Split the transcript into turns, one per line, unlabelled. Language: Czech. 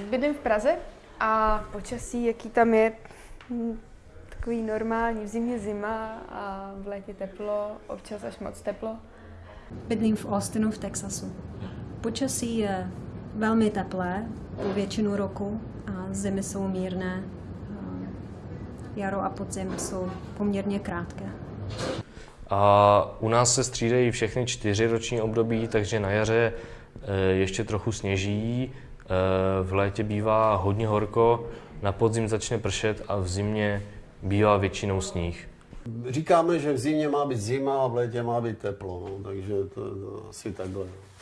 Bydlím v Praze a počasí, jaký tam je, hm, takový normální. V zimě zima a v létě teplo, občas až moc teplo.
Bydlím v Austinu v Texasu. Počasí je velmi teplé po většinu roku a zimy jsou mírné. A Jaro a podzim jsou poměrně krátké.
A u nás se střídají všechny čtyři roční období, takže na jaře eh, ještě trochu sněží, v létě bývá hodně horko, na podzim začne pršet a v zimě bývá většinou sníh.
Říkáme, že v zimě má být zima a v létě má být teplo, no, takže to, to asi takhle. no.